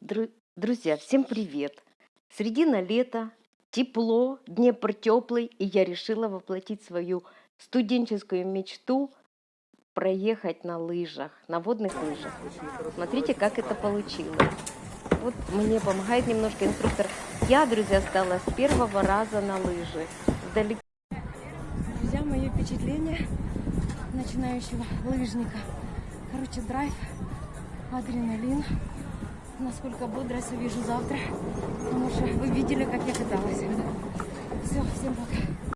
Дру- Друзья, всем привет! Середина лета, тепло, Днепр теплый, и я решила воплотить свою студенческую мечту проехать на лыжах, на водных лыжах. Смотрите, как это получилось. Вот мне помогает немножко инструктор. Я, друзья, стала с первого раза на лыжи. Вдалеке Друзья, мои впечатления начинающего лыжника. Короче, драйв, адреналин. Насколько бодрость увижу завтра. Потому что вы видели, как я каталась. Все, всем пока.